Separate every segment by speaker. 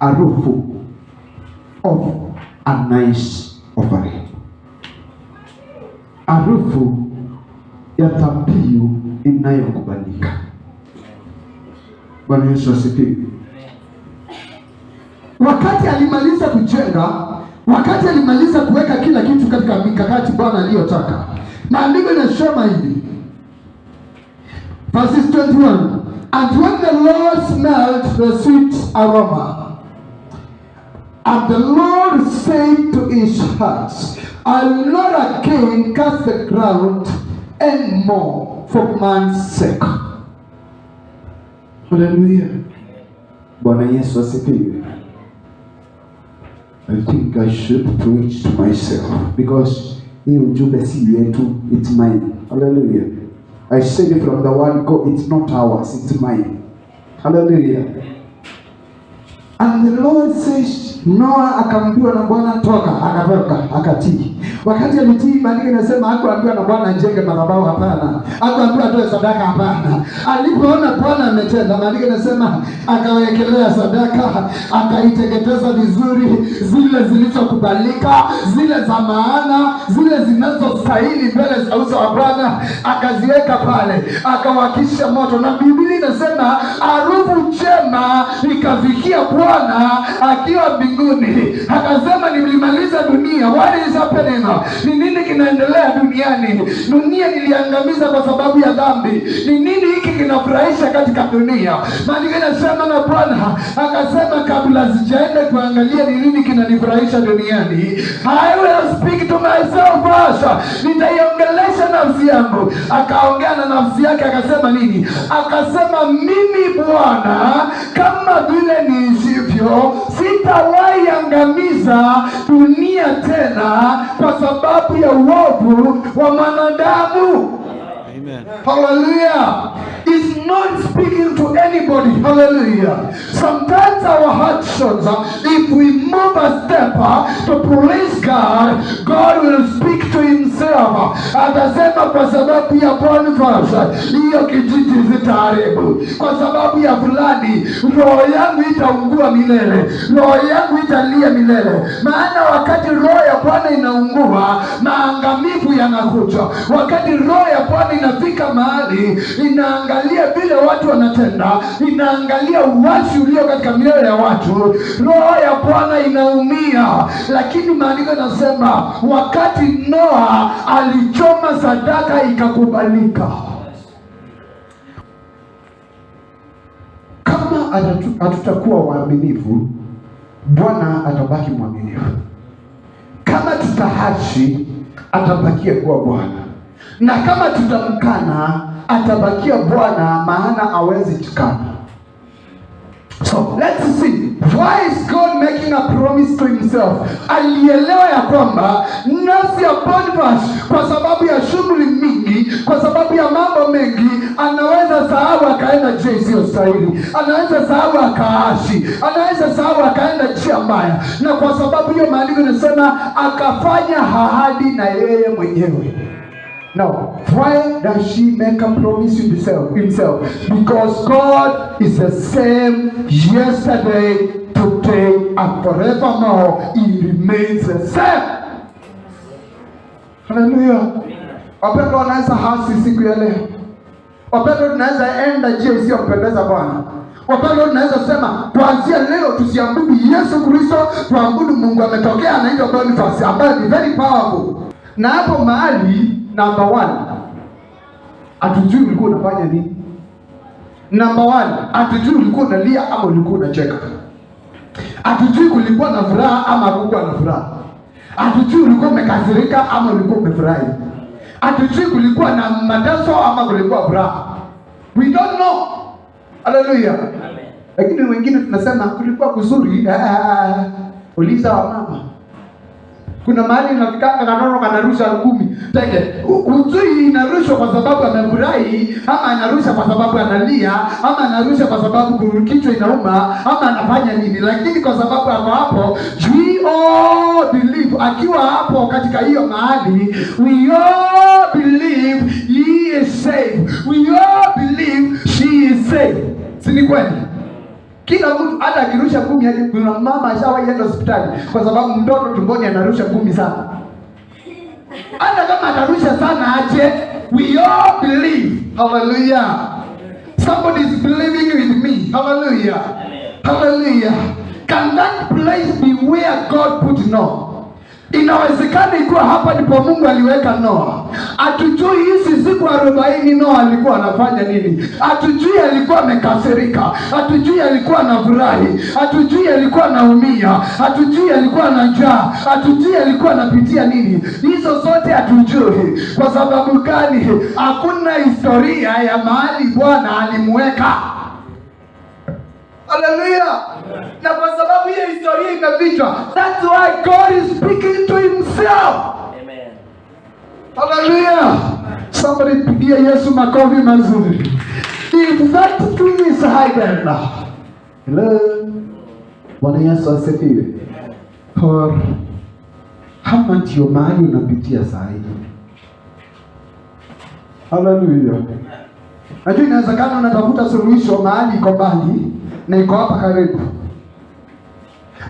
Speaker 1: harufu of a nice offering, harufu ya dhabihu inayokubalika. Bwana Yesu asifiwe. Wakati alimaliza kujenga, wakati alimaliza kuweka kila kitu katika mikakati Bwana aliyotaka, maandiko inasema hivi verses 21 and when the Lord smelled the sweet aroma and the Lord said to his heart I will not again cast the ground anymore for man's sake Hallelujah. bwana yesu asifiwe I think I should preach to myself because hii ujumbe si yetu, it's mine. Hallelujah. I said it from the word go, it's not ours, it's mine. Hallelujah. And the Lord says, Noah akaambiwa na Bwana toka, akatoka, akatii. Wakati alitii, maandiko inasema hakuambiwa na Bwana ajenge madhabahu, hapana. Hakuambiwa atoe sadaka, hapana. Alipoona Bwana ametenda, maandiko inasema akawekelea sadaka, akaiteketeza vizuri, zile zilizokubalika, zile za maana, zile zinazostahili mbele za uso wa Bwana, akaziweka pale, akawakisha moto, na Biblia inasema harufu chema ikafikia Bwana akiwa mbinguni, akasema nilimaliza dunia. What is happening? Ni nini kinaendelea duniani? Dunia niliangamiza kwa sababu ya dhambi. Ni nini hiki kinafurahisha katika dunia? Maandiko inasema na Bwana akasema, kabla sijaenda kuangalia ni nini kinanifurahisha duniani, I will speak to myself first, nitaiongelesha nafsi yangu. Akaongea na nafsi yake akasema nini? Akasema, mimi Bwana kama vile niishivyo, sitawahi angamiza dunia tena kwa sababu ya uovu wa mwanadamu.
Speaker 2: Amen.
Speaker 1: It's not speaking to anybody. Hallelujah. Sometimes our actions, if we move a step uh, to praise God, God will speak to himself. Atasema kwa sababu ya Boniface, hiyo kijiji zitaharibu. Kwa sababu ya fulani, roho yangu itaungua milele, roho yangu italia milele. Maana wakati roho ya Bwana inaungua, maangamivu yanakuja. Wakati roho ya Bwana inafika mahali, inaangalia vile watu wanatenda, inaangalia uwazi ulio katika mioyo ya watu, roho ya Bwana inaumia. Lakini maandiko inasema wakati Noa alichoma sadaka ikakubalika. Kama hatutakuwa waaminifu, Bwana atabaki mwaminifu. Kama tutahachi, atabakia kuwa Bwana, na kama tutamkana, atabakia Bwana, maana hawezi tukana. So let's see why is God making a promise to himself. Alielewa ya kwamba nafsi ya Barnabas, kwa sababu ya shughuli mingi, kwa sababu ya mambo mengi, anaweza sahau akaenda njia isiyostahili, anaweza sahau akaashi, anaweza sahau akaenda njia mbaya, na kwa sababu hiyo maandiko inasema akafanya ahadi na yeye mwenyewe. Now, why does she make a promise with himself? himself? Because God is the same yesterday, today, and forevermore. He remains the same. Hallelujah. Wapendwa, wanaweza hasi siku ya leo. Wapendwa, tunaweza enda njia isiyompendeza Bwana. Wapendwa, tunaweza sema kuanzia leo tusiabudu Yesu Kristo, tuabudu Mungu ametokea anaitwa Boniface ambaye ni very powerful. Na hapo mahali number one, hatujui ulikuwa unafanya nini. Number one, hatujui ulikuwa unalia ama ulikuwa unacheka. Hatujui kulikuwa na furaha ama hakukuwa na furaha. Hatujui ulikuwa umekasirika ama ulikuwa umefurahi. Hatujui kulikuwa na mateso ama kulikuwa furaha. We don't know. Haleluya. Lakini wengine tunasema kulikuwa kuzuri. Ah, uliza wa mama. Kuna mahali inafikanga kanono kanarusha kumi teke. Ujui inarushwa kwa sababu amefurahi, ama anarusha kwa sababu analia, ama anarusha kwa sababu kichwa inauma, ama anafanya nini, lakini kwa sababu ako hapo, we all believe, akiwa hapo katika hiyo mahali, we all believe he is safe, we all believe she is safe. Si ni kweli? Kila mtu hata akirusha kumi, kuna mama ashawahi hospitali kwa sababu mtoto tumboni anarusha kumi sana. Hata kama atarusha sana aje we all believe. Hallelujah. Somebody is believing with me. Hallelujah. Hallelujah. Can that place be where god put Noah inawezekana ikiwa hapa ndipo mungu aliweka noa. Hatujui hizi siku arobaini noa alikuwa anafanya nini. Hatujui alikuwa amekasirika. Hatujui alikuwa anafurahi. Hatujui alikuwa anaumia. Hatujui alikuwa na njaa. Hatujui alikuwa anapitia nini. Hizo zote hatujui. Kwa sababu gani? Hakuna historia ya mahali bwana alimweka haleluya na kwa sababu hiyo historia imefichwa that's why god is speaking to himself.
Speaker 2: Amen.
Speaker 1: haleluya somebody pigia yesu makofi mazuri. If that thing is hidden hello? Bwana yesu asifiwe. For much your mind unapitia saa hii? Haleluya najua inawezekana unatafuta suluhisho mahali iko mbali iko hapa karibu.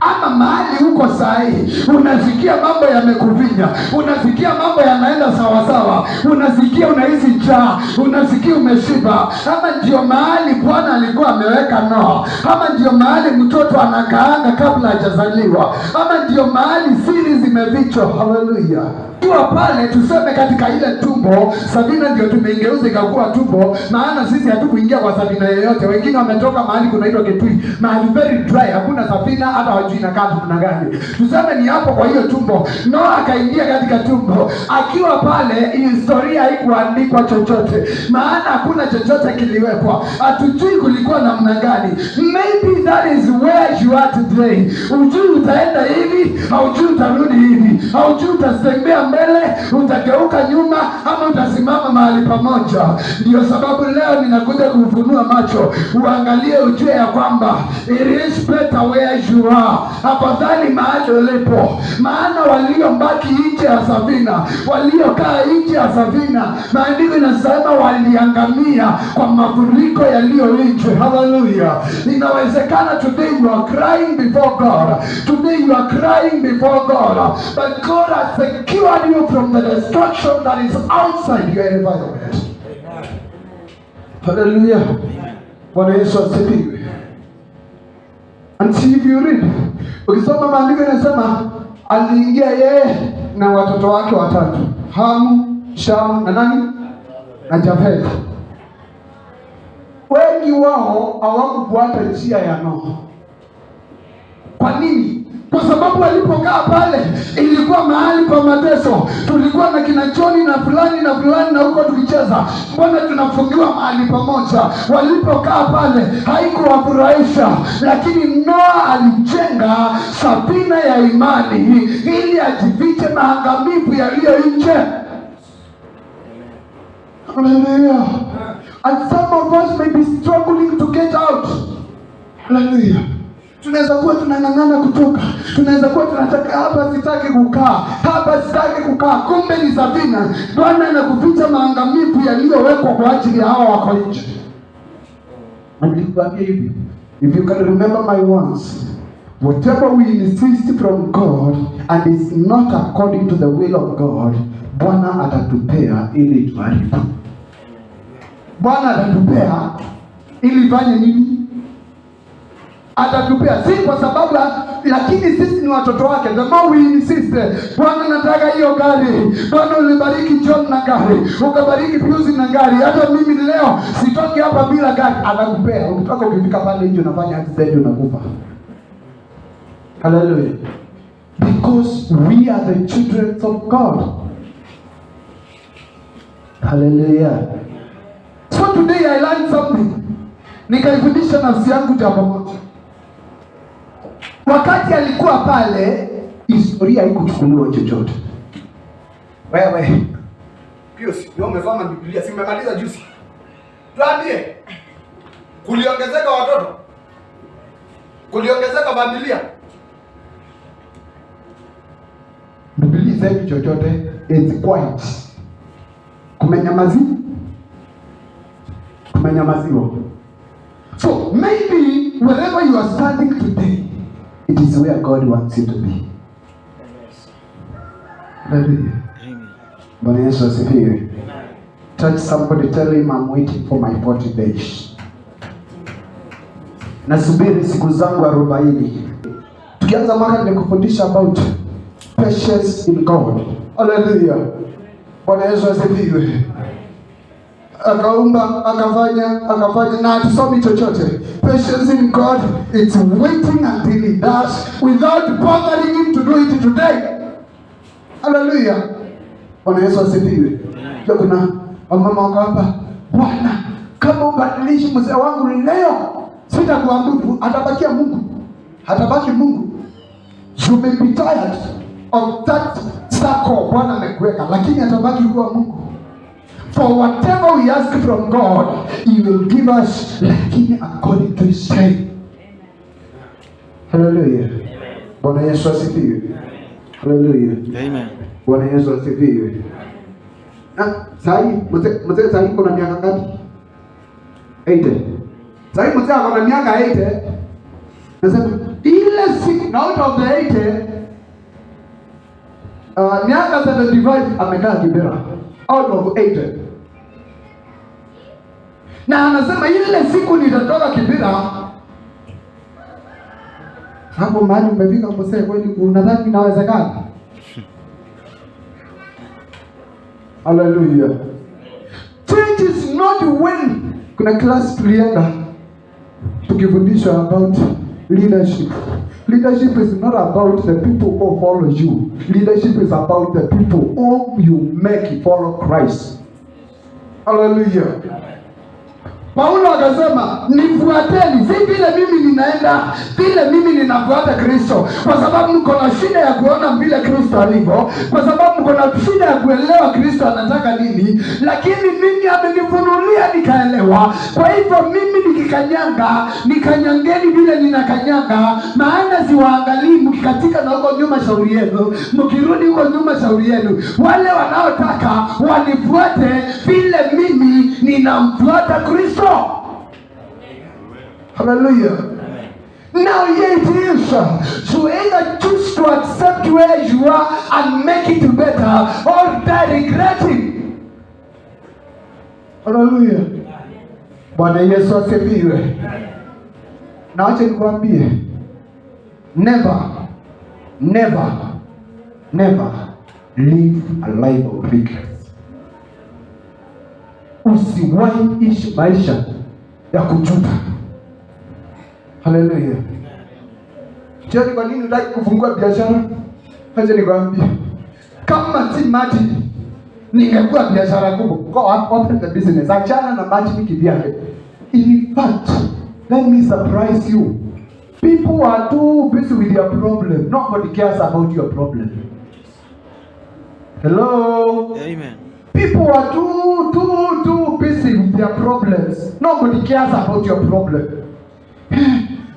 Speaker 1: Ama mahali huko sahihi, unasikia mambo yamekuvinya unasikia mambo yanaenda sawasawa unasikia unahisi njaa unasikia umeshiba. Ama ndio mahali bwana alikuwa ameweka noa. Ama ndio mahali mtoto anakaanga kabla hajazaliwa. Ama ndio mahali siri zimevichwa haleluya kiwa pale tuseme katika ile tumbo sabina ndio tumeingeuza ikakuwa tumbo maana sisi hatukuingia kwa sabina yoyote. Wengine wametoka mahali kunaitwa kitui mahali very dry hakuna Sabina, hata wajui inakaa namna gani. Tuseme ni hapo kwa hiyo tumbo. Noa akaingia katika tumbo. Akiwa pale historia haikuandikwa chochote. Maana hakuna chochote kiliwekwa. Hatujui kulikuwa namna gani. Maybe that is where you are today. Ujui utaenda hivi haujui utarudi hivi haujui utatembea mbele utageuka nyuma ama utasimama mahali pamoja. Ndio sababu leo ninakuja kufunua macho uangalie ujue ya kwamba it is better where you are. Afadhali mahali ulipo. Maana waliobaki nje ya safina waliokaa nje ya safina maandiko inasema waliangamia kwa mafuriko yaliyo nje. Haleluya inawezekana today you are crying before god. Today you are crying before god. But god has secured you from the destruction that is outside your environment haleluya bwana yesu asifiwe And see if you read. Ukisoma maandiko inasema aliingia yeye na watoto wake watatu, Hamu, Shamu na nani? Na Jafet. Wengi wao hawakufuata njia ya Noa. Kwa nini? Kwa sababu walipokaa pale ilikuwa mahali pa mateso. Tulikuwa na kina Joni na fulani na fulani na huko tukicheza, mbona tunafungiwa mahali pamoja? Walipokaa pale haikuwafurahisha, lakini Noa alijenga safina ya imani ili ajifiche maangamivu yaliyo nje. Haleluya! And some of us may be struggling to get out. Hallelujah. Tunaweza kuwa tunang'ang'ana kutoka, tunaweza kuwa tunataka hapa, sitaki kukaa hapa, sitaki kukaa, kumbe ni safina. Bwana anakuficha maangamivu yaliyowekwa kwa ajili ya hawa wako nje. Nilikwambia hivi, if you can remember my words, whatever we insist from God and is not according to the will of God, Bwana atatupea ili tuharibu. Bwana atatupea ili fanye nini? Atatupea si kwa sababu, la, lakini sisi ni watoto wake. The more we insist, Bwana nataka hiyo gari. Bwana ulibariki John na gari, ukabariki Piusi na gari, hata mimi leo sitoki hapa bila gari. Atakupea. Ukitoka ukifika pale nje unafanya accident, unakufa. Haleluya, Because we are the children of God. Haleluya. So today I learned something. Nikaifundisha nafsi yangu jambo moja. Wakati alikuwa pale, historia haikuchukuliwa chochote. Wewe Pius, wewe umesoma Biblia, si umemaliza juzi? Tuambie, kuliongezeka watoto, kuliongezeka familia. Biblia isemi chochote, it's quiet. Kumenyamazi, kumenyamaziwa. So maybe wherever you are standing today, it is where God wants you to be. Hallelujah. Bwana Yesu asifiwe. Touch somebody, tell him I'm waiting for my 40 days. Nasubiri siku zangu arobaini. Tukianza mwaka nilikufundisha about patience in God. Hallelujah. Bwana Yesu asifiwe. Akaumba, akafanya, akafanya na hatusomi chochote. Patience in God, it's waiting until he does without bothering him to do it today. Haleluya. Bwana Yesu asifiwe. Ndio kuna wamama wako hapa, Bwana, kama ubadilishi mzee wangu leo, sitakuabudu, atabakia Mungu, atabaki Mungu. You may be tired of that circle Bwana amekuweka, lakini atabaki kuwa Mungu. For whatever we ask from God, He will give us, lakini according to His strength. Haleluya. Bwana Yesu asifiwe. Haleluya.
Speaker 2: Amen.
Speaker 1: Bwana Yesu asifiwe. Na sahi mzee sahi kuna miaka ngapi? 80. Sahi mzee ako na miaka 80. Nasema ile siku out of the 80 uh, miaka 75 amekaa Kibera out of 80. Na anasema ile siku nitatoka Kibira. hapo mahali umefika mzee, kweli unadhani inawezekana? Hallelujah. Change is not when kuna class tulienda tukifundishwa about leadership. Leadership is not about the people who follow you. Leadership is about the people whom you make follow Christ. Hallelujah. Paulo akasema nifuateni, si vile mimi ninaenda, vile mimi ninafuata Kristo, kwa sababu mko na shida ya kuona vile Kristo alivyo, kwa sababu mko na shida ya kuelewa Kristo anataka nini, lakini mimi amenifunulia nikaelewa. Kwa hivyo mimi nikikanyanga, nikanyangeni vile ninakanyanga, maana siwaangalii mkikatika na huko nyuma shauri yenu, mkirudi huko nyuma shauri yenu. Wale wanaotaka wanifuate vile mimi ninamfuata Kristo. Hallelujah. Now here it is. You either choose to accept where you are and make it better or die regretting. Hallelujah. Bwana Yesu asifiwe. Na acha nikwambie, never, never, never live a life of regret. Usiwahi ishi maisha ya kujuta. Haleluya. Je, ni kwa nini unataka kufungua biashara? Acha nikwambie, kama si maji ningekuwa biashara kubwa. Go up, open the business. Achana na maji ni kivyake. In fact, let me surprise you. People are too busy with their problem. Nobody cares about your problem. Hello?
Speaker 2: Amen.
Speaker 1: People are too, too, with their problems. Nobody cares about your problem.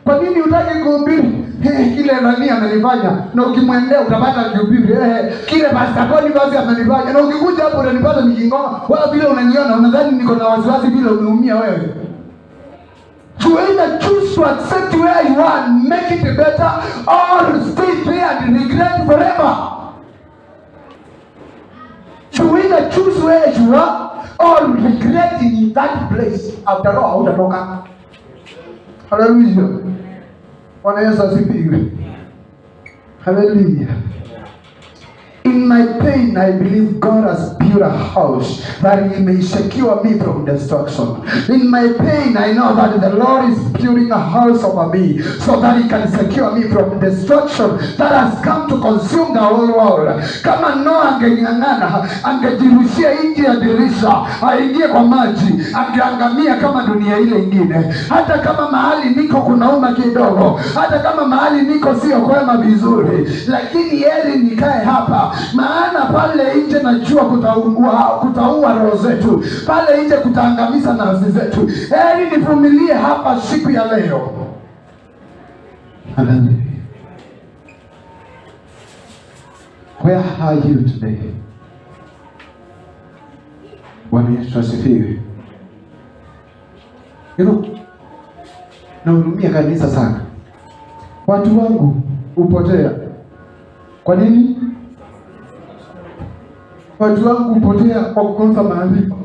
Speaker 1: Kwa nini utaki kuhubiri Eh, kile nani amenifanya, na ukimwendea utapata kuhubiri eh, kile Pastor Boniface amenifanya, na ukikuja hapo unanipata nikingoma, wala vile unaniona unadhani niko na wasiwasi vile umeumia wewe. You either choose to accept where you are and make it better or stay there and regret forever. You either choose where you are or regret in that place. After all, hautatoka. Hallelujah. Bwana Yesu asifiwe. Hallelujah. In my pain, I believe God has built a house that He may secure me from destruction. In my pain, I know that the Lord is building a house over me so that He can secure me from destruction that has come to consume the whole world. Kama Noa angeng'ang'ana, angejirushia nje ya dirisha, aingie kwa maji, angeangamia kama dunia ile ingine. Hata kama mahali niko kunauma kidogo, hata kama mahali niko sio kwema vizuri, lakini heri nikae hapa, maana pale nje najua kutaua, kutaua roho zetu, pale nje kutaangamiza nafsi zetu. Heri nivumilie hapa siku ya leo. Where are you today? Bwana Yesu asifiwe. You know, nahurumia kanisa sana. Watu wangu hupotea. Kwa nini? Watu wangu hupotea kwa kukosa maarifa.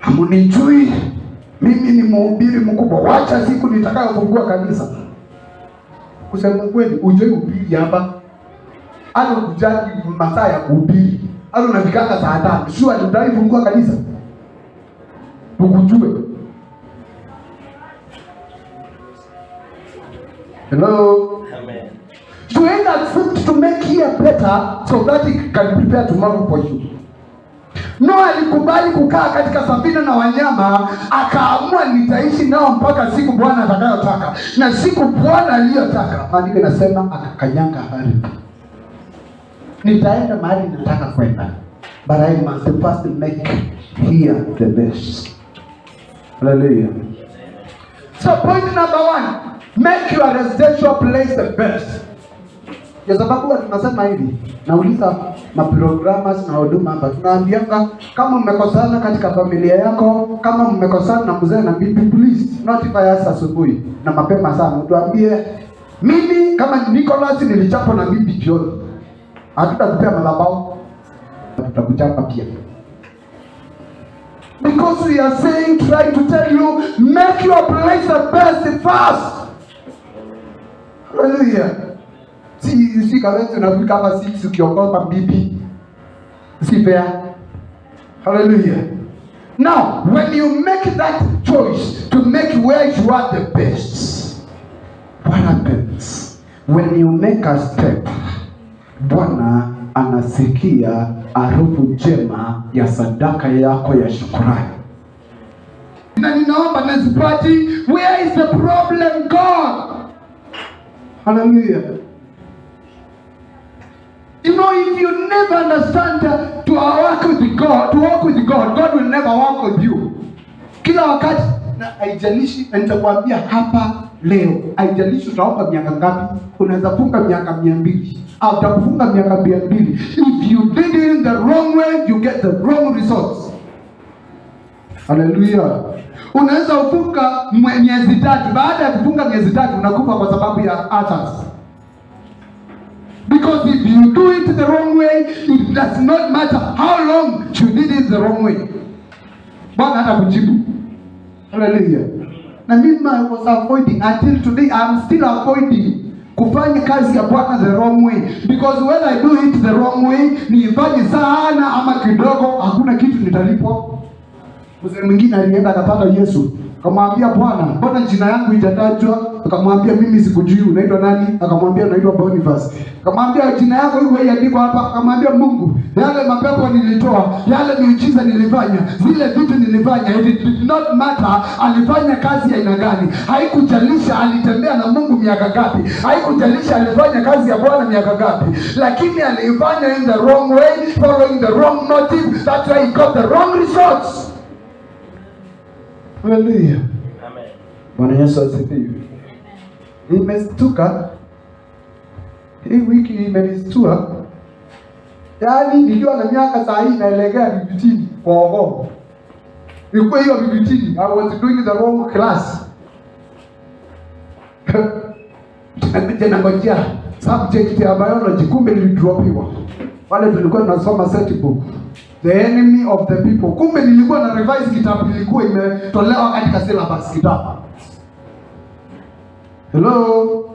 Speaker 1: Hamunijui mimi ni mhubiri mkubwa, wacha siku nitakayofungua kanisa. Kusema kweli, ujue ubiri hapa, hata kujaji masaa ya kuhubiri, hata unafikaka saa tano, sure tutaifungua kanisa tukujue. Hello.
Speaker 2: Amen.
Speaker 1: To end fruit to make here better so that it can prepare tomorrow for you. Noa alikubali kukaa katika safina na wanyama, akaamua nitaishi nao mpaka siku Bwana atakayotaka, na siku Bwana aliyotaka, maandiko inasema akakanyanga ardhi. Nitaenda mahali nataka kwenda, but I must first make here the best. Hallelujah. So point number one, make your residential place the best. Kwa sababu tunasema hivi, nauliza maprogrammers na huduma hapa, tunaambianga kama mmekosana katika familia yako, kama mmekosana na mzee na bibi, please notify us asubuhi na mapema sana, tuambie mimi kama Nicholas nilichapwa na bibi jioni, hatutakupea madhabahu, tutakuchapa pia. Because we are saying trying to tell you make your place the best first. Haleluya si si kawenzi unafika kama 6 ukiongoza bibi si fair hallelujah now when you make that choice to make where you are the best what happens? When you make a step bwana anasikia harufu njema ya sadaka yako ya shukurani na ninaomba nazipati where is the problem god haleluya You know, if you never understand to work with God, to walk with God, God will never walk with you. Kila wakati na haijalishi, nitakwambia hapa leo, haijalishi utaomba miaka ngapi, unaweza funga miaka mia mbili utakufunga miaka mia mbili. If you did it in the wrong way, you get the wrong results. Haleluya. Unaweza ufunga miezi tatu, baada ya kufunga miezi tatu unakufa kwa sababu ya ulcers. Because if you do it the wrong way, it does not matter how long you did it the wrong way. Bwana hata kujibu. Hallelujah. Na mimi I was avoiding until today I'm still avoiding kufanya kazi ya Bwana the wrong way because when I do it the wrong way niifanye sana ama kidogo, hakuna kitu nitalipwa. Mzee mwingine alienda akapata Yesu, akamwambia Bwana, mbona jina yangu itatajwa? Akamwambia mimi sikujui, unaitwa nani? Akamwambia unaitwa Boniface. Akamwambia jina yako iko iandikwa hapa. Akamwambia Mungu, yale mapepo nilitoa, yale miujiza nilifanya, zile vitu nilifanya, it did not matter alifanya kazi aina gani. Haikujalisha alitembea na Mungu miaka ngapi, haikujalisha alifanya kazi ya Bwana miaka ngapi, lakini aliifanya in the wrong way, following the wrong motive. That's why he got the wrong results. Haleluya.
Speaker 2: Amen.
Speaker 1: Bwana Yesu asifiwe. Nimestuka hii wiki imenistua, yaani nikiwa na miaka saa hii naelekea bibitini kuogopa. ikuwa hiyo bibitini, I was doing the wrong class. tumekuja na ngojea subject ya biology, kumbe nilidropiwa. Wale tulikuwa tunasoma set book the enemy of the people, kumbe nilikuwa na revise kitabu, ilikuwa imetolewa katika syllabus kitabu. Hello.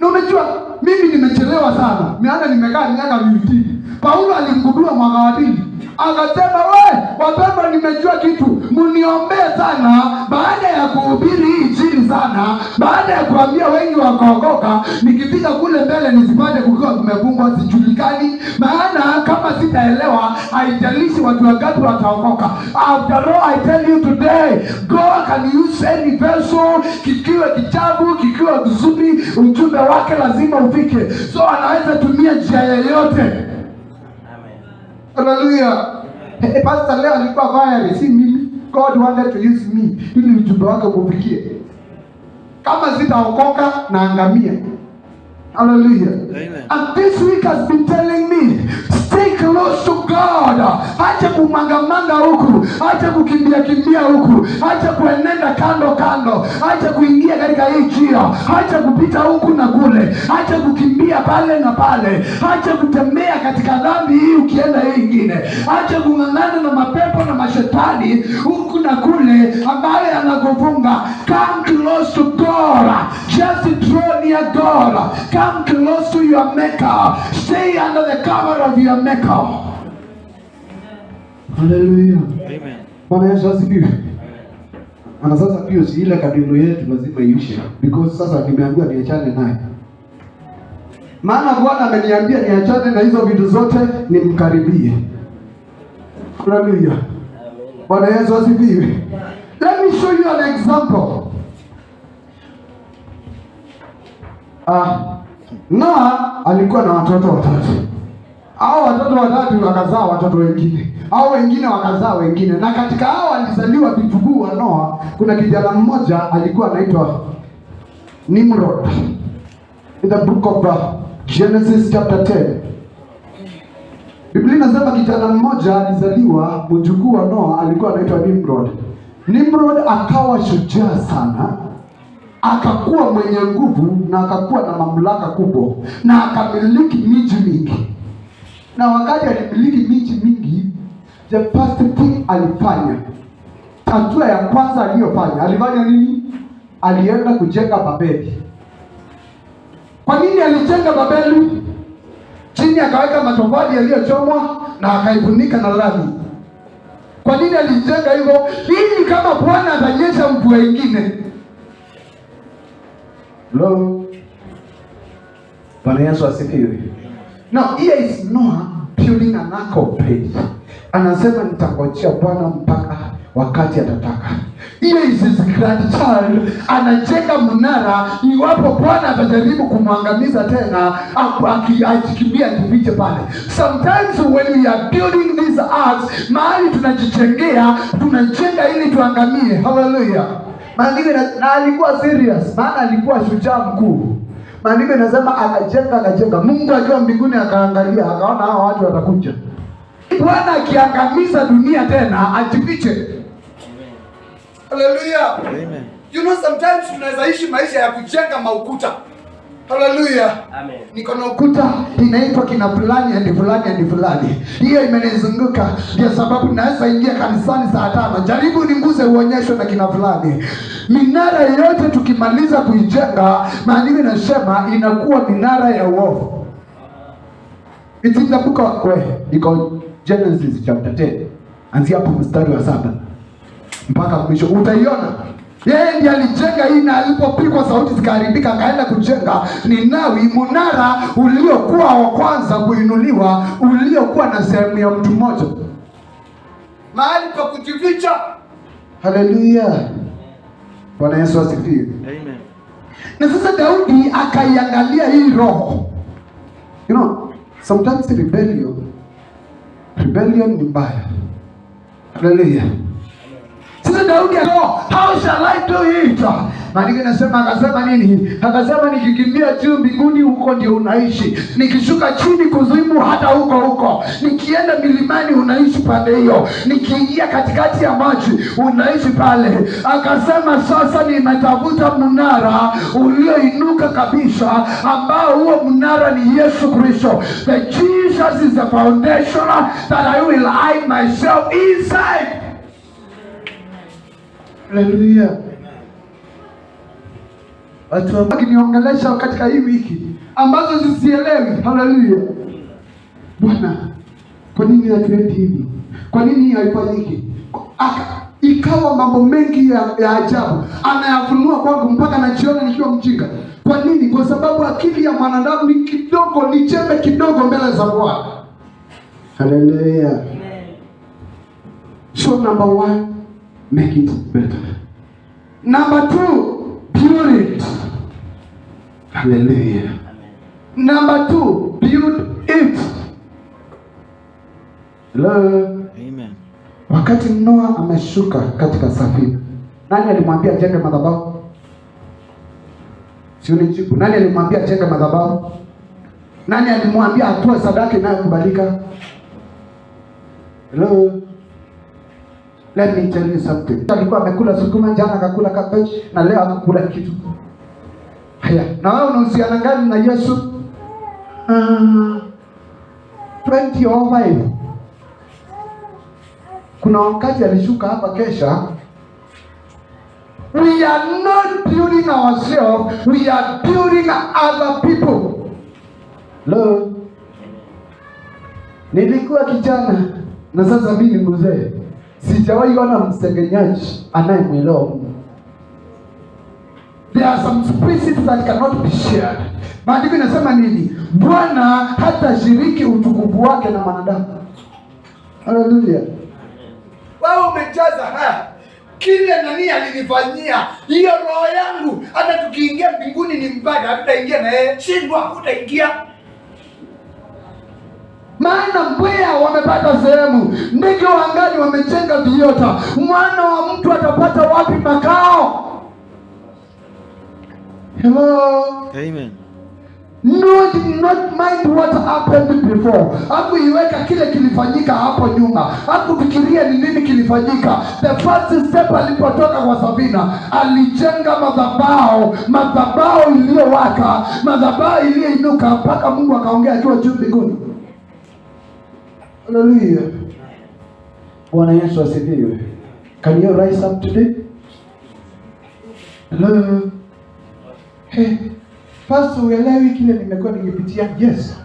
Speaker 1: Na unajua mimi nimechelewa sana, maana nimekaa miaka miwili. Paulo alimgundua mwaka wa pili, akasema we wapendwa, nimejua kitu, mniombee sana. Baada ya kuhubiri hii injili sana, baada ya kuambia wengi wakaokoka, nikifika kule mbele nisipate kukiwa kumefungwa, sijulikani. Maana kama sitaelewa, haijalishi watu wangapi wataokoka. After all, I tell you today, God can use any vessel, kikiwa kitabu, kikiwa kizuri, ujumbe wake lazima ufike, so anaweza tumia njia yoyote. Haleluya. Hey, Pastor leo alikuwa viral, si mimi. God wanted to use me ili ujumbe wake ukufikie. Kama sitaokoka naangamia. Hallelujah.
Speaker 2: Amen.
Speaker 1: And this week has been telling me, close to God. Acha kumangamanga huku, acha kukimbia kimbia huku, acha kuenenda kando kando, acha kuingia katika hii njia, acha kupita huku na kule, acha kukimbia pale na pale, acha kutembea katika dhambi hii ukienda hii ingine, acha kung'ang'ana na mapepo na mashetani huku na kule ambayo yanakufunga. Come close to God, just draw near God, come close to your Maker, stay under the cover of your Maker. Hallelujah.
Speaker 2: Amen.
Speaker 1: Bwana Yesu asifiwe. Na sasa pia si ile kadilo yetu lazima iishe because sasa nimeambiwa niachane naye. Maana Bwana ameniambia niachane na hizo vitu zote nimkaribie. Haleluya. Bwana Yesu asifiwe. Let me show you an example. Ah, Noa alikuwa na watoto watatu. Hao watoto watatu wakazaa watoto wengine, hao wengine wakazaa wengine, na katika hao alizaliwa vitukuu wa Noa. Kuna kijana mmoja alikuwa anaitwa Nimrod. In the book of uh, Genesis chapter 10 Biblia inasema kijana mmoja alizaliwa, mjukuu wa Noa alikuwa anaitwa Nimrod. Nimrod akawa shujaa sana, akakuwa mwenye nguvu na akakuwa na mamlaka kubwa na akamiliki miji mingi. Na wakati alimiliki miji mingi, the first thing alifanya, hatua ya kwanza aliyofanya, alifanya nini? Alienda kujenga Babeli. Kwa nini alijenga Babeli? chini akaweka matofali yaliyochomwa na akaifunika na lami. Kwa nini alijenga hivyo? Ili kama Bwana atanyesha mvua ingine. Lo, Bwana Yesu asifiwe. Now here is Noah building an ark of faith. Anasema nitangojea Bwana mpaka wakati atataka. Here is his grandchild anajenga mnara, iwapo Bwana atajaribu kumwangamiza tena, akikimbia ajifiche pale. Sometimes when we are building these arks, mahali tunajijengea, tunajenga ili tuangamie. Hallelujah. Maandiko na alikuwa serious, maana alikuwa shujaa mkuu. Maandiko inasema anajenga, anajenga. Mungu akiwa mbinguni akaangalia, akaona hao watu watakuja. Bwana akiangamiza dunia tena, ajifiche. Hallelujah.
Speaker 2: Amen.
Speaker 1: You know sometimes tunaweza ishi maisha ya kujenga maukuta. Hallelujah.
Speaker 3: Amen.
Speaker 1: Niko na ukuta inaitwa kina fulani hadi fulani hadi fulani, hiyo imenizunguka. Ndio sababu naweza ingia kanisani saa tano, jaribu ninguze uonyesho na kina fulani. Minara yote tukimaliza kuijenga, maandiko inasema inakuwa minara ya uovu. It's in the book of where? Iko Genesis chapter 10. Anzia hapo mstari wa saba mpaka mwisho utaiona. Yeye ndiye alijenga hii, na alipopigwa sauti zikaharibika, akaenda kujenga Ninawi, mnara uliokuwa wa kwanza kuinuliwa, uliokuwa na sehemu ya mtu mmoja, mahali pa kujificha. Haleluya, Bwana Yesu asifiwe.
Speaker 2: Amen.
Speaker 1: Na sasa Daudi akaiangalia hii roho. You know, sometimes rebellion rebellion ni mbaya. Haleluya. Sasa Daudi akasema, how shall I do it? Maandiko inasema akasema nini? Akasema nikikimbia juu mbinguni, huko ndio unaishi. Nikishuka chini kuzimu, hata huko huko. Nikienda milimani, unaishi pande hiyo. Nikiingia katikati ya maji, unaishi pale. Akasema sasa nimetafuta mnara ulioinuka kabisa, ambao huo mnara ni Yesu Kristo. The Jesus is the foundation that I will hide myself inside. Haleluya. Watu ambao niongelesha katika hii wiki ambazo zisielewi. Haleluya. Bwana, kwa nini hatuendi hivi? Kwa nini haifanyiki? Aka- Ikawa mambo mengi ya, ya ajabu anayafunua kwangu mpaka najiona nikiwa mjinga. Kwa nini? Kwa sababu akili ya mwanadamu ni kidogo, ni chembe kidogo mbele za Bwana. Haleluya. So number one, make it better. Number two, build it. Hallelujah. Amen. Number two, build it. Hello.
Speaker 2: Amen.
Speaker 1: Wakati Noa ameshuka katika safina, nani alimwambia jenge madhabahu? Si unijibu. Nani alimwambia jenge madhabahu? Nani alimwambia atoe sadaka inayokubalika? Hello. Let me tell you something. Alikuwa amekula sukuma jana, akakula cabbage na leo akakula kitu. Haya, na wewe unahusiana gani na Yesu? Uh, 20 over. Kuna wakati alishuka hapa kesha. We are not building ourselves, we are building other people. Lo, Nilikuwa kijana na sasa mimi mzee. Sijawahi ona msengenyaji anayemwelewa Mungu. There are some principles that cannot be shared. Maandiko inasema nini? Bwana hatashiriki utukufu wake na mwanadamu. Haleluya.
Speaker 2: wewe umejaza haya kile nani alinifanyia hiyo roho yangu hata tukiingia mbinguni ni mbada hatutaingia na yeye shindwa hutaingia
Speaker 1: Maana mbweha wamepata sehemu, ndege wa angani wamejenga viota, mwana wa mtu atapata wapi makao? Hello.
Speaker 3: Amen.
Speaker 1: No, did not mind what happened before. Hapo iweka kile kilifanyika hapo nyuma, hakufikiria ni nini kilifanyika. The first step alipotoka kwa Sabina alijenga madhabao madhabao iliyowaka, madhabao iliyoinuka mpaka Mungu akaongea akiwa juu mbinguni. Haleluya. Bwana Yesu asifiwe. Can you rise up today? Hello. Hey, Pastor, uelewi kile nimekuwa nikipitia? Yes.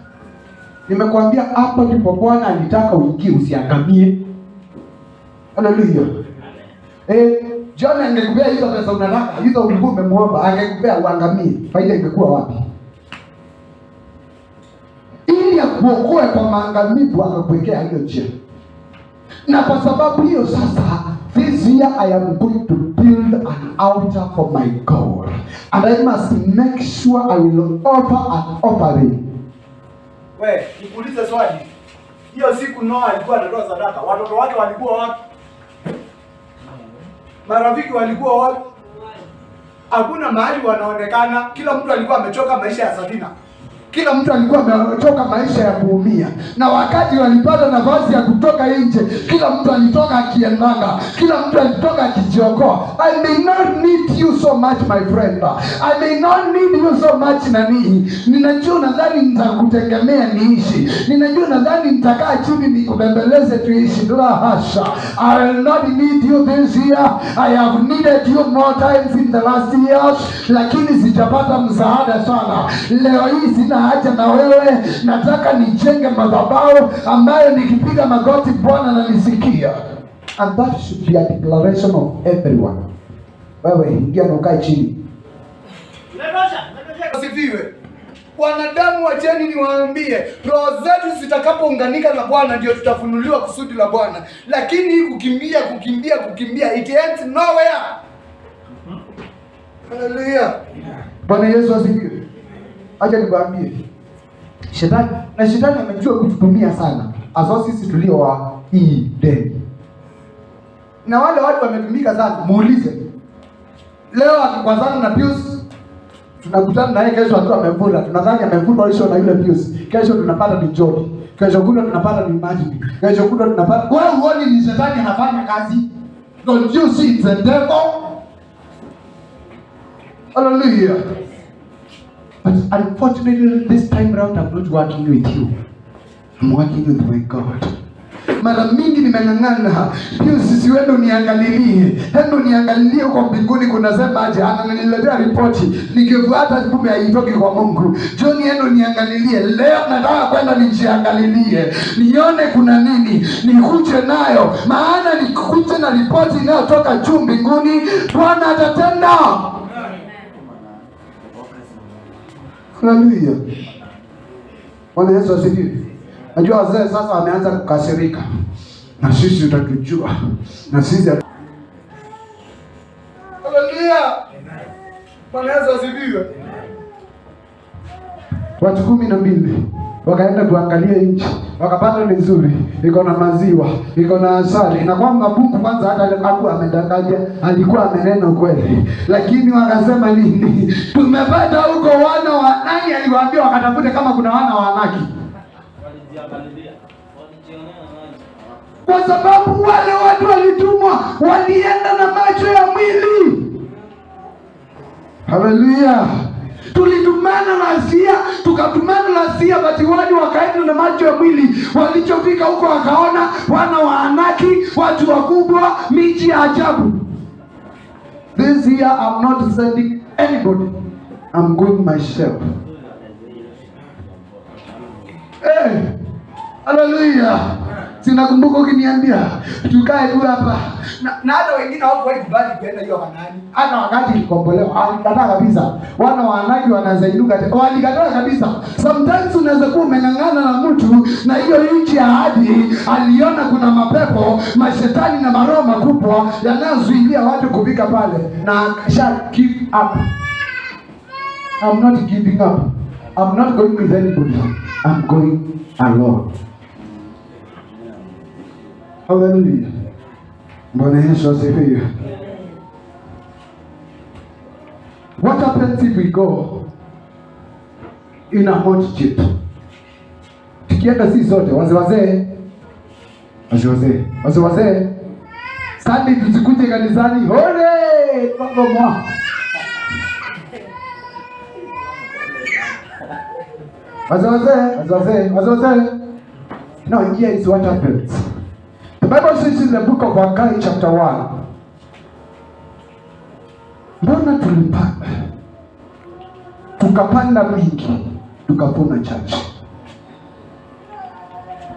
Speaker 1: Nimekwambia hapo ndipo Bwana alitaka uingie usiangamie. Haleluya. Eh, John angekupea hizo pesa unataka, hizo ulikuwa umemwomba, angekupea uangamie. Faida ingekuwa wapi? Ili akuokoe kwa maangamivu akakuwekea hiyo njia. Na kwa sababu hiyo sasa this year I am going to build an altar for my God. And I must make sure I will offer an offering.
Speaker 2: we nikuulize swali. Hiyo siku noa alikuwa anatoa sadaka. Watoto wake walikuwa wapi? Marafiki walikuwa wapi? Hakuna mahali wanaonekana. Kila mtu alikuwa amechoka maisha ya safina
Speaker 1: Kila mtu alikuwa ametoka maisha ya kuumia, na wakati walipata nafasi ya kutoka nje, kila mtu alitoka akiendanga, kila mtu alitoka akijiokoa. I may not need you so much my friend, I may not need you so much nanii. Ninajua nadhani nitakutegemea niishi, ninajua nadhani nitakaa chini nikubembeleze tuishi. La hasha, I will not need you this year. I have needed you more times in the last years, lakini sijapata msaada sana. Leo hii sina haja na wewe, nataka nijenge madhabahu ambayo nikipiga magoti Bwana ananisikia. And that should be a declaration of everyone. Wewe ingia na ukae chini.
Speaker 2: asifiwe wanadamu wacheni niwaambie roho zetu zitakapounganika na bwana ndio tutafunuliwa kusudi la bwana lakini hii kukimbia kukimbia kukimbia it ends nowhere haleluya
Speaker 1: Bwana Yesu asifiwe. Acha nikwambie, shetani na shetani amejua kututumia sana, hasa sisi tulio wa hii deni.
Speaker 2: na wale watu wametumika sana
Speaker 1: Muulize leo akikwazana na Pius, tunakutana naye kesho akiwa amevuna, tunadhani amevuna alisho na yule Pius, kesho tunapata ni Jody, kesho kuna tunapata ni maji kesho kuna tunapata wewe, huoni ni shetani anafanya kazi? Don't you see it's the devil? Hallelujah. But unfortunately, this time round, I'm not working with you. I'm working with my God. Mara mingi nimeng'ang'ana, hiyo sisi wendo niangalilie, endo niangalilie kwa mbinguni kunasemaje, ananiletea ripoti, nikifuata kumbe haitoki kwa Mungu. John, endo niangalilie, leo nataka kwenda nijiangalilie, nione kuna nini, nikuje nayo, maana nikuje na ripoti inayotoka juu mbinguni, Bwana atatenda. Haleluya. Bwana Yesu asifiwe. Najua wazee sasa wameanza kukasirika, na sisi utatujua, na sisi
Speaker 2: haleluya. Bwana yesu asifiwe.
Speaker 1: Watu kumi na mbili wakaenda tuangalie nchi, wakapata ni nzuri, iko na maziwa, iko na asali, na kwamba Mungu kwanza hata hakuwa amedanganya, alikuwa amenena ukweli, lakini wakasema nini? Tumepata huko wana wa nani? Aliwaambia wakatafute kama kuna wana wa Anaki. kwa sababu wale watu walitumwa walienda na macho ya mwili. Haleluya! Tulitumana na Asia, tukatumana na Asia, batiwani wakaenda na macho ya mwili. Walichofika huko wakaona wana wa Anaki, watu wakubwa, miji ya ajabu. This year I'm not sending anybody. I'm going myself. Hey, haleluya. Sinakumbuka ukiniambia tukae tu hapa
Speaker 2: na hata wengine hawakuwahi kubali kuenda hiyo Kanaani.
Speaker 1: hata wakati ilikombolewa walikataa kabisa. Wana wa wanazainuka, walikataa kabisa. Sometimes unaweza kuwa umeng'ang'ana na mtu na hiyo nchi ya ahadi, aliona kuna mapepo, mashetani na maroho makubwa yanayozuilia watu kufika pale, na akasha give up. I'm not giving up. I'm not going with anybody. I'm going alone. Hallelujah. Bwana Yesu asifiwe. What happens if we go in a hot jeep? Tukienda si zote wazee wazee wazee wazee wazee wazee Sunday tusikuje kanisani ole mambo mwa wazee wazee wazee wazee wazee Now here is what happens. Bible says in the book of Haggai chapter 1 mbona tulipanda tukapanda mingi tukapuna chache?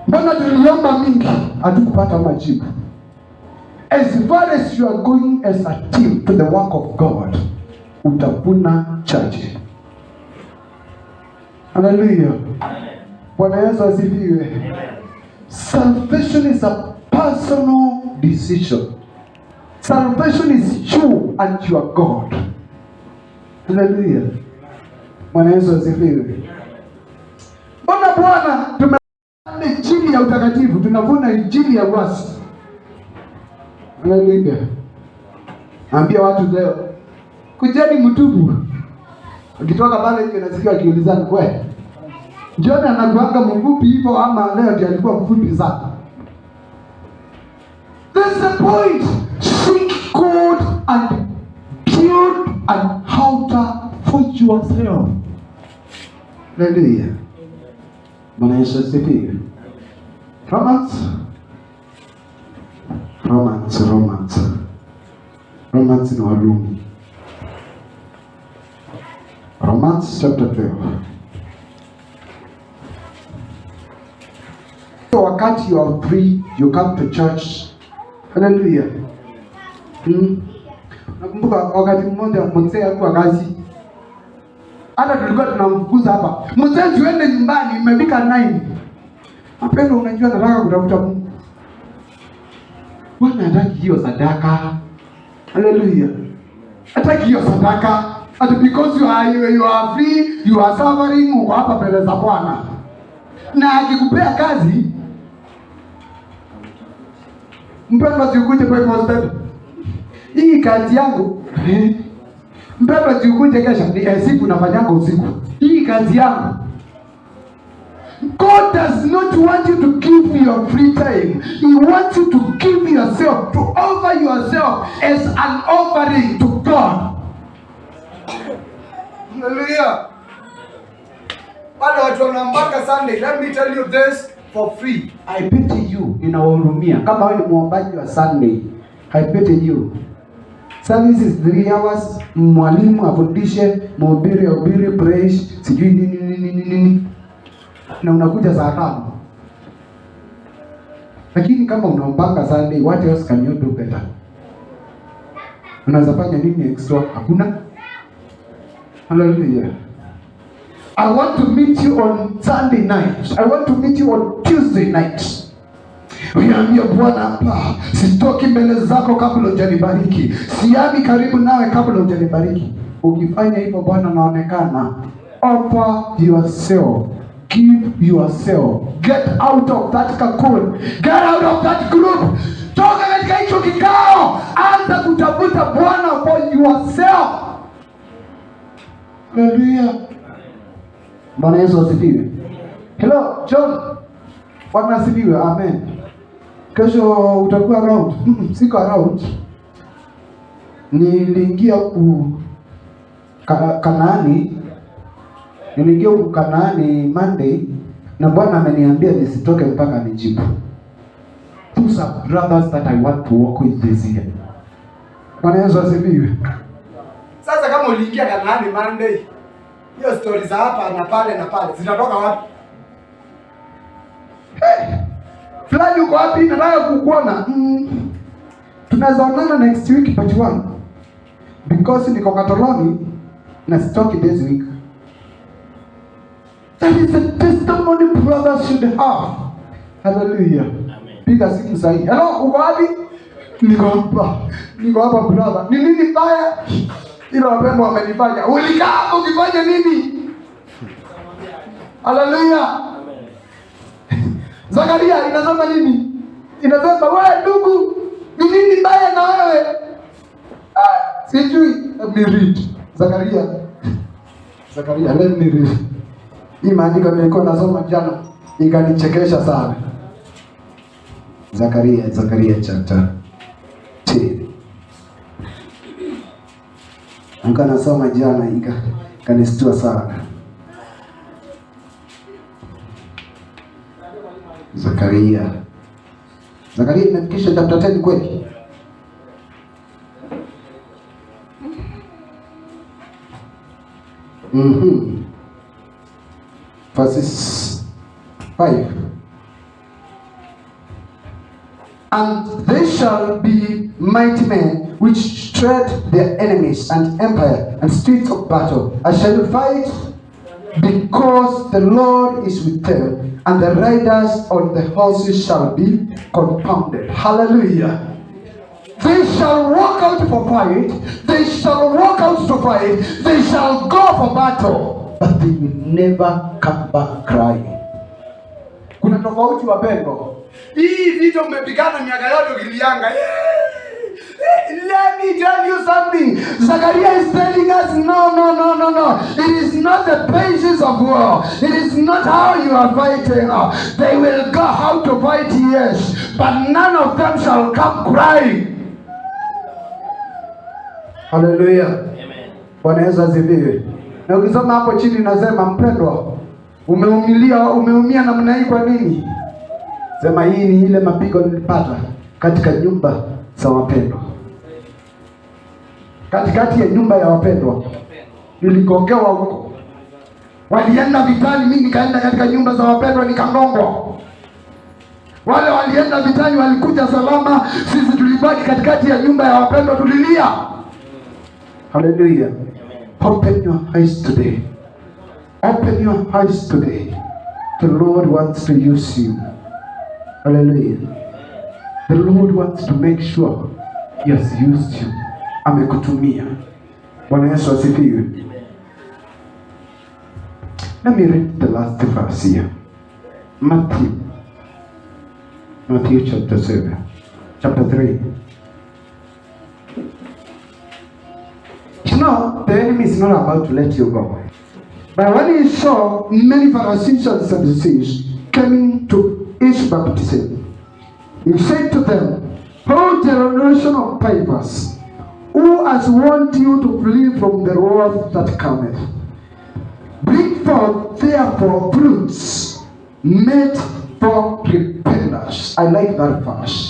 Speaker 1: Mbona tuliomba mingi hatukupata majibu? As far as you are going as a team to the work of god utavuna chache. Haleluya bwana yesu asifiwe. Salvation is a personal decision Salvation is you and your God. Haleluya. Bwana Yesu asifiwe. Mbona Bwana injili ya utakatifu, tunavuna injili ya uasi. Haleluya. Ambia watu leo, kujeni mtubu. Ukitoka pale nje nasikia akiulizana, anakuanga mfupi hivyo ama leo ndiye alikuwa mfupi sana? That's the point. Seek God and build an altar for yourself. Hallelujah. Bwana Yesu asifiwe. Romans. Romans, Romans. Romans ni Warumi. Romans chapter 12. So wakati you are free, you come to church. Hallelujah. Hmm. Nakumbuka wakati mmoja mzee alikuwa kazi, hata tulikuwa tunamfukuza hapa, mzee, tuende nyumbani, imefika 9. Mapendo, unajua nataka kutafuta Mungu. Bwana hataki hiyo sadaka. Haleluya. Hataki hiyo sadaka. Ati because you are, you are free, you are suffering, uko hapa mbele za Bwana. Na akikupea kazi, mpendwa, sikuje kwa hivyo study. Hii kazi yangu mpendwa, sikuje kesho ni eh, siku nafanyanga usiku. Hii kazi yangu God does not want you to give your free time. He wants you to give yourself, to offer yourself as an offering to God.
Speaker 2: Hallelujah. Wale watu wanambaka Sunday, let me tell you this for free.
Speaker 1: I pity ninawahurumia. Kama wewe ni mwombaji wa Sunday, haipiti hiyo. Service is three hours, mwalimu afundishe, mhubiri ahubiri, praise, sijui nini nini nini nini, na unakuja saa tano. Lakini kama unaombanga Sunday, what else can you do better? Unaweza fanya nini extra? Hakuna. Hallelujah. I want to meet you on Sunday night. I want to meet you on Tuesday night. Unaambia Bwana hapa, sitoki mbele zako kabla hujanibariki, siami karibu nawe kabla hujanibariki. Ukifanya hivyo Bwana anaonekana. Offer yourself, give yourself, get out of that cocoon, get out of that group, toka katika hicho kikao, anza kutafuta Bwana for yourself. Haleluya. Bwana Yesu asifiwe. Hello, John. Bwana asifiwe. Amen. Kesho utakuwa around? Siko around. Niliingia ku ka, Kanaani, niliingia huku Kanaani Monday na Bwana ameniambia nisitoke mpaka nijibu. Those are brothers that I want to walk with this year. Bwana Yesu asifiwe.
Speaker 2: Sasa kama uliingia Kanaani Monday, hiyo stori za hapa na pale na pale zitatoka wapi?
Speaker 1: Fulani uko wapi? Nataka kukuona. Mm. Tunaweza onana next week part one because niko Katoloni na sitoki this week. That is the testimony brothers should have. Hallelujah. Piga simu sahihi. Hello, uko wapi? Niko hapa. Niko hapa brother. Ni nini mbaya? Ila wapendwa wamenifanya. Ulikaa ukifanya nini? Hallelujah. Zakaria inasema nini? Inasema wewe ndugu, ni nini mbaya na wewe? Ah, sijui. Let me read. Zakaria. Zakaria, let me read. Hii maandiko nilikuwa nasoma jana ikanichekesha sana. Zakaria, Zakaria chapter 10. Nilikuwa nasoma jana ika kanistua sana. Zakaria. Zakaria imefikisha chapter 10 kweli? Mhm. Verses 5. And they shall be mighty men which tread their enemies and empire and streets of battle. I shall fight because the Lord is with them, and the riders on the horses shall be confounded. Hallelujah. They shall walk out for fight, they shall walk out to fight, they shall go for battle, but they will never come back crying. Kuna tofauti wapendwa.
Speaker 2: Hii vita mmepigana miaka yote ukilianga.
Speaker 1: Let me tell you something. Zachariah is telling us no, no, no, no, no. It is not the basis of war. It is not how you are fighting. They will go how to fight, yes, but none of them shall come crying. Hallelujah. Bwana Yesu asifiwe. Na ukisoma hapo chini nasema, mpendwa, umeumilia umeumia namna hii kwa nini? Sema hii ni ile mapigo nilipata katika nyumba za wapendwa, katikati ya nyumba ya wapendwa niligongewa huko. Walienda vitani, mimi nikaenda katika nyumba za wapendwa nikangongwa. Wale walienda vitani walikuja salama, sisi tulibaki katikati ya nyumba ya wapendwa tulilia. Haleluya! Open your eyes today. Open your eyes today. The Lord wants to use you. Hallelujah. The Lord wants to make sure he has used you. Amekutumia. Bwana Yesu asifiwe. Let me read the last verse here. Matthew. Matthew chapter 7. Chapter 3. You know, the enemy is not about to let you go. But when he saw many Pharisees and Sadducees coming to his baptism, he said to them, O generation of vipers, who has warned you to flee from the wrath that cometh? Bring forth therefore fruits made for repentance. I like that verse.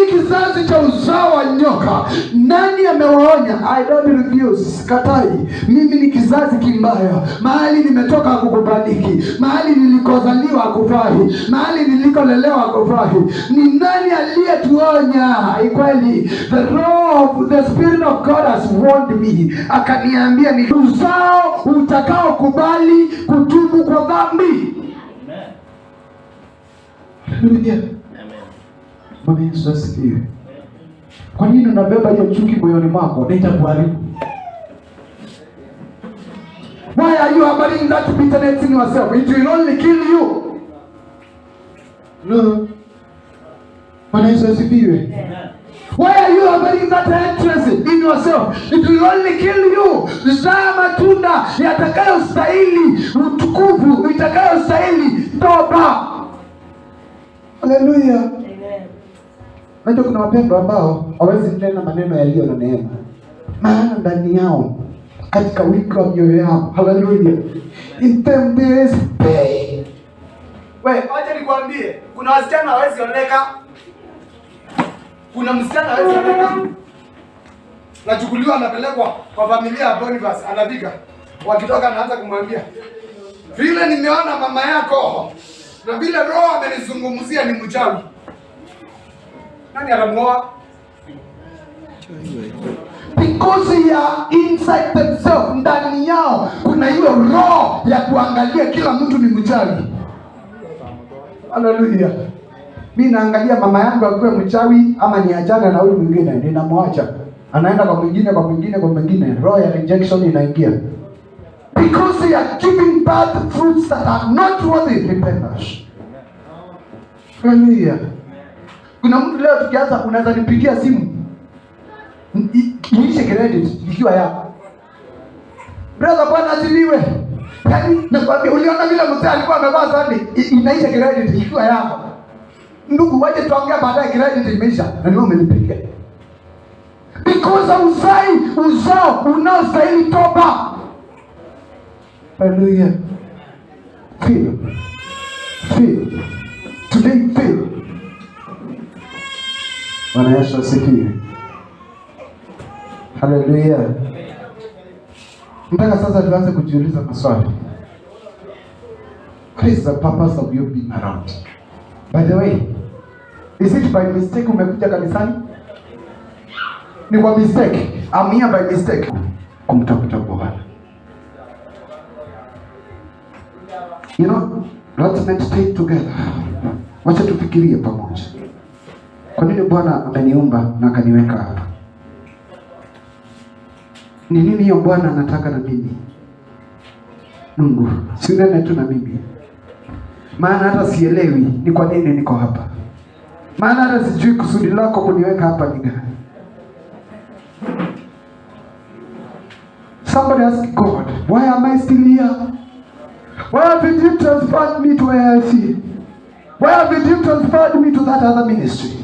Speaker 1: Enyi kizazi cha uzao wa nyoka, nani amewaonya? I don't refuse, katai. Mimi ni kizazi kimbaya, mahali nimetoka kukubaliki, mahali nilikozaliwa hakufai, mahali nilikolelewa hakufai. Ni nani aliyetuonya? Ikweli, the roho, the spirit of God has warned me, akaniambia ni uzao utakaokubali kutubu kwa dhambi. Bwana Yesu asifiwe. Kwa nini unabeba hiyo chuki moyoni mwako na itakuharibu? Why are you harboring that bitterness in yourself? It will only kill you. No. Bwana Yesu asifiwe. Why are you harboring that hatred in yourself? It will only kill you. Zaa matunda yatakayostahili utukufu, itakayostahili toba. Haleluya. Unajua kuna wapendwa ambao hawezi kunena maneno yaliyo na neema, maana ndani yao katika wiki wa mioyo yao, haleluya, in them there is pain.
Speaker 2: We, acha nikwambie, kuna wasichana hawezi oneka, kuna msichana hawezi oneka, nachukuliwa anapelekwa kwa familia ya Boniface, anafika wakitoka, anaanza kumwambia vile nimeona mama yako na vile roho amenizungumzia ni mchawi. Nani anamuoa?
Speaker 1: because ya inside themselves, ndani yao kuna hiyo roho ya kuangalia kila mtu ni mchawi. Haleluya! Mi naangalia mama yangu akuwe mchawi ama niachane na huyu mwingine, ninamwacha anaenda kwa mwingine, kwa mwingine, kwa mwingine, roho ya rejection inaingia because they are giving birth fruits that are not worthy repentance. Haleluya! Kuna mtu leo tukianza, unaweza nipigia simu niishe iishe credit ikiwa yako. Brother, Bwana asifiwe. Yaani nakwambia, uliona vile mzee alikuwa amevaa sande, inaisha credit ikiwa yako. Ndugu, waje tuongea baadaye, credit imeisha na niwe umenipigia because uzai uzao unaostahili toba. Haleluya. Feel. Feel. Bwana Yesu asifiwe. Haleluya. Mpaka sasa tuanze kujiuliza maswali. What is the purpose of you being around? By the way, is it by mistake umekuja kanisani? Ni kwa mistake. I'm here by mistake. Kumtafuta Bwana. You know, let's meditate together. Wacha tufikirie pamoja. Kwa nini Bwana ameniumba na akaniweka hapa? Ni nini hiyo Bwana anataka na mimi? Mungu, sinene tu na mimi, maana hata sielewi ni kwa nini niko hapa, maana hata sijui kusudi lako kuniweka hapa ni gani. Somebody ask God, why am I still here? Why haven't you transferred me to AIC? Why haven't you transferred me to that other ministry?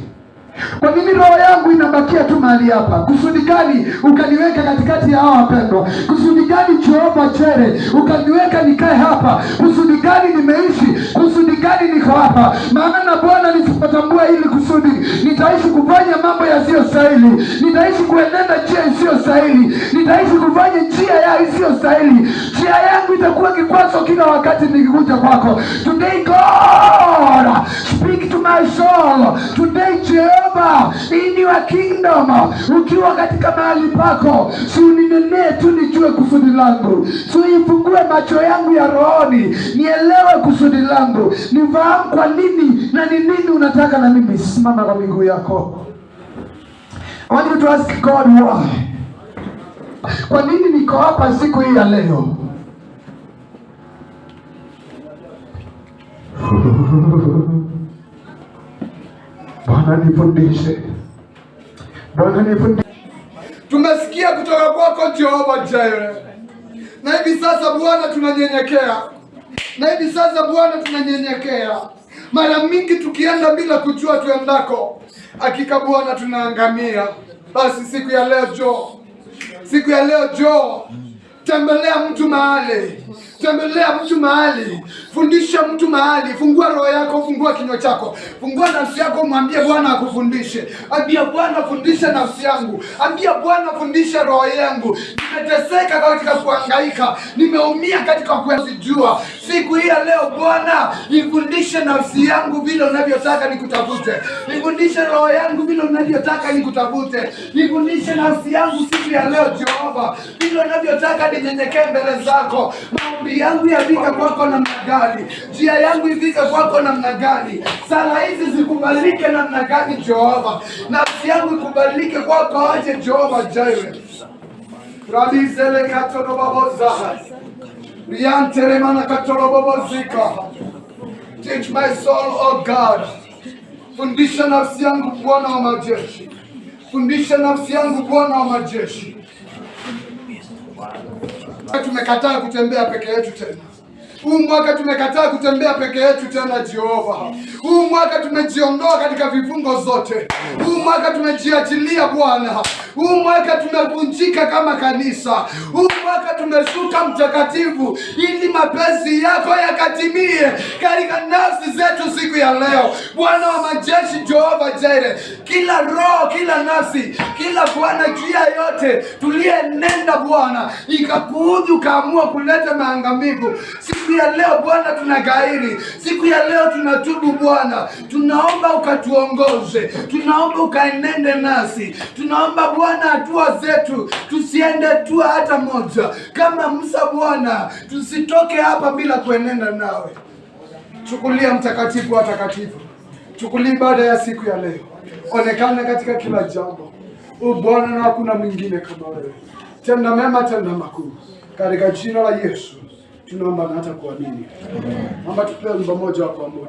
Speaker 1: Kwa nini roho yangu inabakia tu mahali hapa? Kusudi gani ukaniweka katikati ya hawa wapendwa? Kusudi gani Jehova Chere ukaniweka nikae hapa? Kusudi gani nimeishi? Kusudi gani niko hapa? Maana na Bwana nisipotambua hili kusudi, nitaishi kufanya mambo yasiyo yasiyostahili, nitaishi kuenenda njia isiyostahili, nitaishi kufanya njia ya isiyo isiyostahili. Njia yangu itakuwa kikwazo kila wakati nikikuja kwako. Today God, speak to my soul. Today Jehova, in wa kingdom, ukiwa katika mahali pako, si uninenee tu nijue kusudi langu, si uifungue macho yangu ya rohoni, nielewe kusudi langu, nifahamu kwa nini na ni nini unataka na mimi. Simama kwa miguu yako. I to ask God why. Kwa nini niko hapa siku hii ya leo? Bwana nifundishe, Bwana nifundishe.
Speaker 2: Tumesikia kutoka kwako Jehova Jire, na hivi sasa Bwana tunanyenyekea, na hivi sasa Bwana tunanyenyekea. Mara mingi tukienda bila kujua tuendako, hakika Bwana tunaangamia. Basi siku ya leo jo, siku ya leo jo, tembelea mtu mahali, tembelea mtu mahali, fundisha mtu mahali, fungua roho yako, fungua kinywa chako, fungua nafsi yako, mwambie Bwana akufundishe. Ambia Bwana, fundisha nafsi yangu, ambia Bwana, fundisha roho yangu. Nimeteseka katika kuhangaika, nimeumia katika kujua. Siku hii ya leo Bwana, nifundishe nafsi yangu vile unavyotaka nikutafute, nifundishe roho yangu vile unavyotaka nikutafute, nifundishe nafsi yangu siku ya leo Jehova, vile unavyotaka ninyenyekee mbele zako. Maombi yangu yafika kwako namna gani? Njia yangu ifike kwako namna gani? Sala hizi zikubalike namna gani Jehova? Nafsi yangu ikubalike kwako aje Jehova Jireh. Rabizele katoro baboza. Riantere mana katoro babozika. Teach my soul, oh God. Fundisha nafsi yangu Bwana wa majeshi. Fundisha nafsi yangu Bwana wa majeshi. Tumekataa kutembea peke yetu tena.
Speaker 1: Huu mwaka tumekataa kutembea peke yetu tena, Jehova. Huu mwaka tumejiondoa katika vifungo zote. Huu mwaka tumejiachilia Bwana. Huu mwaka tumevunjika kama kanisa. Huu mwaka tumeshuka mtakatifu, ili mapenzi yako yakatimie katika nafsi zetu siku ya leo. Bwana wa majeshi, Jehova Jere, kila roho, kila nafsi, kila Bwana, njia yote tuliyenenda Bwana ikakuudhi, ukaamua kuleta maangamivu siku ya leo Bwana, tunagairi. Siku ya leo, tunatubu Bwana, tunaomba ukatuongoze, tunaomba ukaenende nasi, tunaomba Bwana, hatua zetu tusiende tua hata moja. Kama Musa Bwana, tusitoke hapa bila kuenenda nawe. Chukulia mtakatifu wa takatifu, chukulia ibada ya siku ya leo, onekana katika kila jambo. U Bwana, na hakuna mwingine kama wewe. Tenda mema, tenda makuu, katika jina la Yesu tunaomba na hata kuamini. Naomba tupewe wimbo moja wa kuabudu.